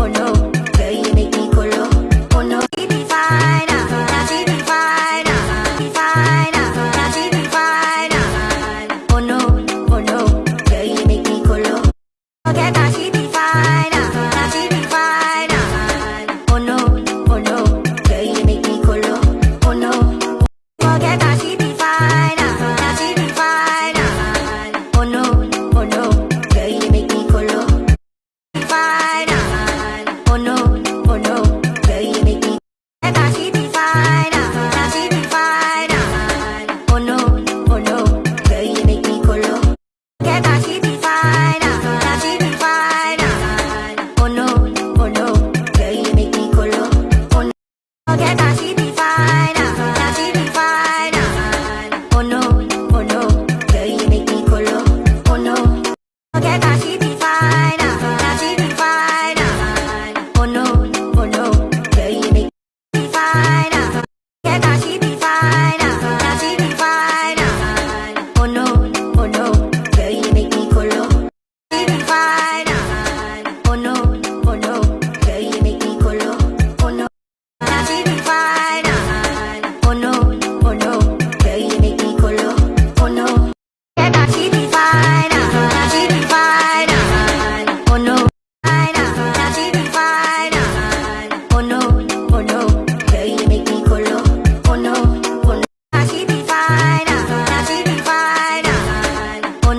oh no I you.